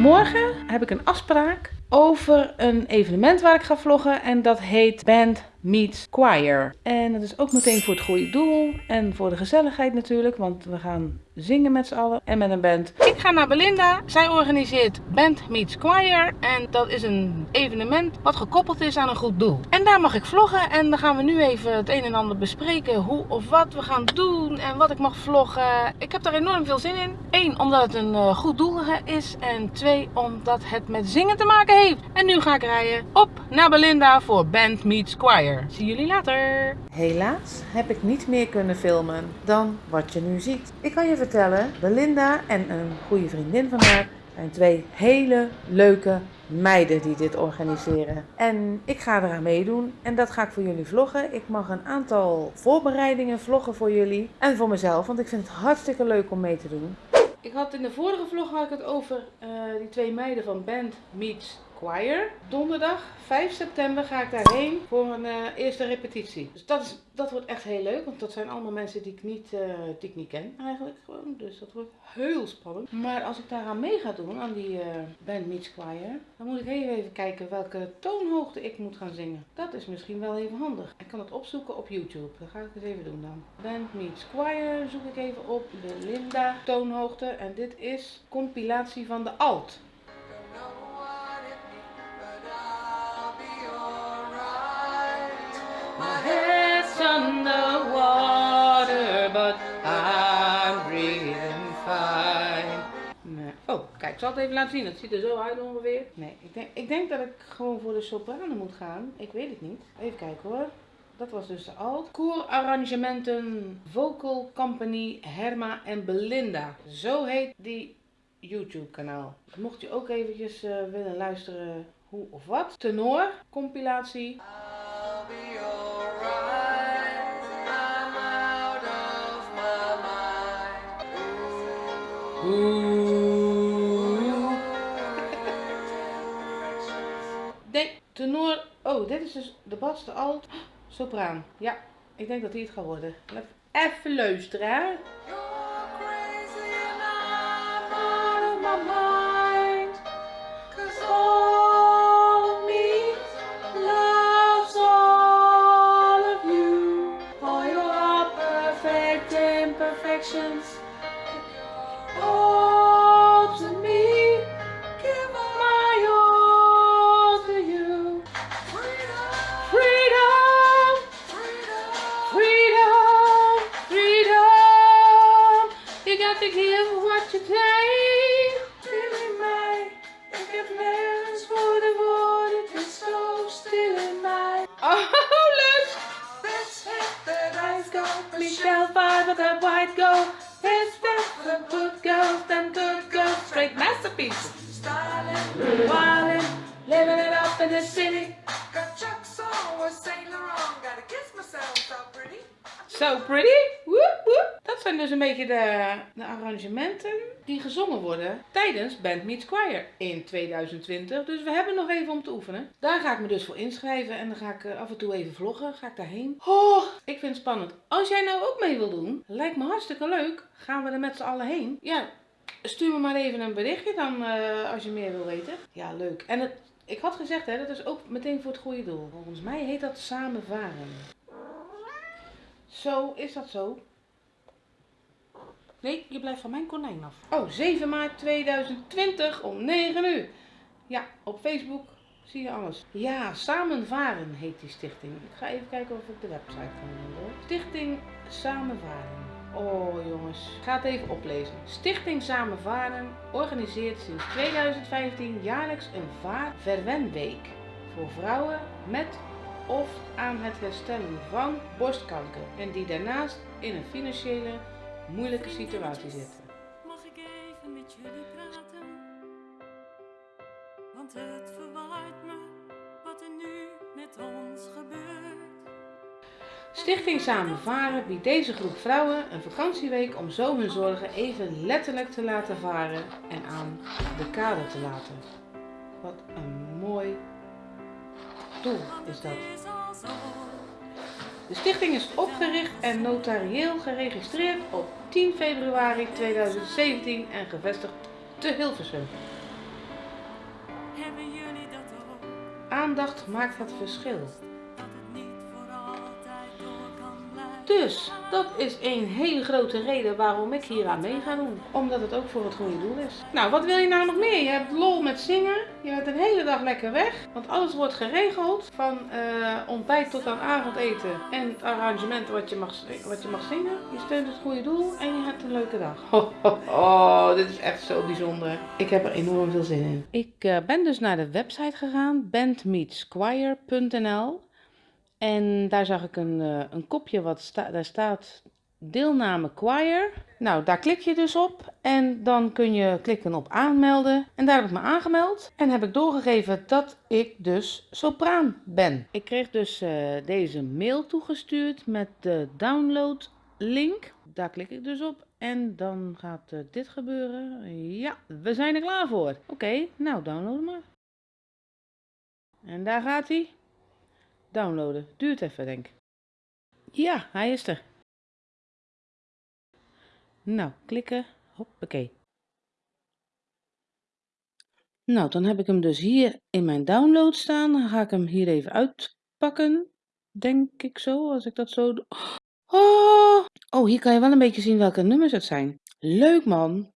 Morgen heb ik een afspraak over een evenement waar ik ga vloggen en dat heet Band Meets Choir. En dat is ook meteen voor het goede doel en voor de gezelligheid natuurlijk, want we gaan zingen met z'n allen en met een band. Ik ga naar Belinda. Zij organiseert Band Meets Choir en dat is een evenement wat gekoppeld is aan een goed doel. En daar mag ik vloggen en dan gaan we nu even het een en ander bespreken hoe of wat we gaan doen en wat ik mag vloggen. Ik heb daar enorm veel zin in. Eén, omdat het een uh, goed doel is en twee, omdat het met zingen te maken heeft. En nu ga ik rijden op naar Belinda voor Band Meets Choir. Zie jullie later! Helaas heb ik niet meer kunnen filmen dan wat je nu ziet. Ik kan je vertellen, Belinda en een goede vriendin van haar zijn twee hele leuke meiden die dit organiseren. En ik ga eraan meedoen en dat ga ik voor jullie vloggen. Ik mag een aantal voorbereidingen vloggen voor jullie en voor mezelf, want ik vind het hartstikke leuk om mee te doen. Ik had in de vorige vlog het over uh, die twee meiden van Band Meets Choir. Donderdag 5 september ga ik daarheen voor een uh, eerste repetitie. Dus dat, is, dat wordt echt heel leuk, want dat zijn allemaal mensen die ik niet, uh, die ik niet ken eigenlijk gewoon. Dus dat wordt heel spannend. Maar als ik daaraan mee ga doen, aan die uh, Band Meets Choir, dan moet ik even kijken welke toonhoogte ik moet gaan zingen. Dat is misschien wel even handig. Ik kan het opzoeken op YouTube. Dat ga ik eens even doen dan. Band Meets Choir zoek ik even op. De Linda toonhoogte. En dit is compilatie van de alt. Zal het even laten zien. Het ziet er zo uit ongeveer. Nee, ik denk, ik denk dat ik gewoon voor de sopranen moet gaan. Ik weet het niet. Even kijken hoor. Dat was dus de alt. Koorarrangementen Vocal Company Herma en Belinda. Zo heet die YouTube kanaal. Mocht je ook eventjes uh, willen luisteren hoe of wat. Tenor, compilatie. Nee, tenor. Oh, dit is dus de bas, de alt, sopraan. Ja, ik denk dat die het gaat worden. Even luisteren, hè. imperfections. All to me, to give what you take. Feeling my forgiveness for the void is so still in my. Oh, look! Hit the dice go. Michelle five with that white gold. Let's step the good girls, them good girls, straight masterpieces. Styling, wildin', living it up in the city. Got Chuck always Saint Laurent, gotta kiss myself so pretty. So pretty? Woep. Dat zijn dus een beetje de, de arrangementen die gezongen worden tijdens Band Meets Choir in 2020. Dus we hebben nog even om te oefenen. Daar ga ik me dus voor inschrijven en dan ga ik af en toe even vloggen. Ga ik daarheen. Oh, ik vind het spannend. Als jij nou ook mee wil doen, lijkt me hartstikke leuk. Gaan we er met z'n allen heen. Ja, stuur me maar even een berichtje dan uh, als je meer wil weten. Ja, leuk. En het, ik had gezegd, hè, dat is ook meteen voor het goede doel. Volgens mij heet dat samen varen. Zo, is dat zo? Nee, je blijft van mijn konijn af. Oh, 7 maart 2020 om 9 uur. Ja, op Facebook zie je alles. Ja, Samenvaren heet die stichting. Ik ga even kijken of ik de website kan vinden. Stichting Samenvaren. Oh jongens, ga het even oplezen. Stichting Samenvaren organiseert sinds 2015 jaarlijks een vaarverwenweek voor vrouwen met of aan het herstellen van borstkanker en die daarnaast in een financiële moeilijke situatie zitten. Mag ik even met jullie praten? Want het verwaart me wat er nu met ons gebeurt. Stichting Samenvaren biedt deze groep vrouwen een vakantieweek om zo hun zorgen even letterlijk te laten varen en aan de kade te laten. Wat een mooi doel is dat. De stichting is opgericht en notarieel geregistreerd op 10 februari 2017 en gevestigd te Hilversum. Aandacht maakt het verschil. Dus dat is een hele grote reden waarom ik hier aan mee ga doen. Omdat het ook voor het goede doel is. Nou, wat wil je nou nog meer? Je hebt lol met zingen. Je bent een hele dag lekker weg. Want alles wordt geregeld. Van eh, ontbijt tot aan avondeten. En het arrangement wat je, mag, wat je mag zingen. Je steunt het goede doel en je hebt een leuke dag. Ho, ho, ho, dit is echt zo bijzonder. Ik heb er enorm veel zin in. Ik eh, ben dus naar de website gegaan. bandmeetsquire.nl en daar zag ik een, eh, een kopje wat daar staat deelname choir. Nou, daar klik je dus op en dan kun je klikken op aanmelden. En daar heb ik me aangemeld en heb ik doorgegeven dat ik dus sopraan ben. Ik kreeg dus eh, deze mail toegestuurd met de download link. Daar klik ik dus op en dan gaat eh, dit gebeuren. Ja, we zijn er klaar voor. Oké, nou download maar. En daar gaat hij. Downloaden. Duurt even, denk ik. Ja, hij is er. Nou, klikken. Hoppakee. Nou, dan heb ik hem dus hier in mijn download staan. Dan ga ik hem hier even uitpakken. Denk ik zo, als ik dat zo. Oh, oh hier kan je wel een beetje zien welke nummers het zijn. Leuk man.